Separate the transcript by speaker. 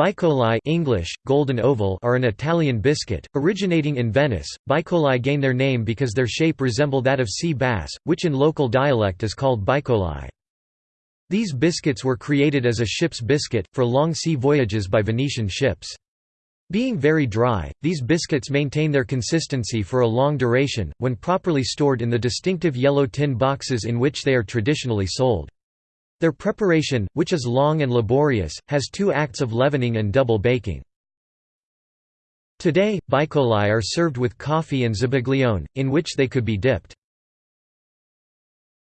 Speaker 1: Baicoli English, golden oval are an Italian biscuit, originating in Venice. Baicoli gain their name because their shape resemble that of sea bass, which in local dialect is called baicoli. These biscuits were created as a ship's biscuit, for long sea voyages by Venetian ships. Being very dry, these biscuits maintain their consistency for a long duration, when properly stored in the distinctive yellow tin boxes in which they are traditionally sold. Their preparation, which is long and laborious, has two acts of leavening and double baking. Today, baicoli are served with coffee and zabaglione, in which they could be dipped.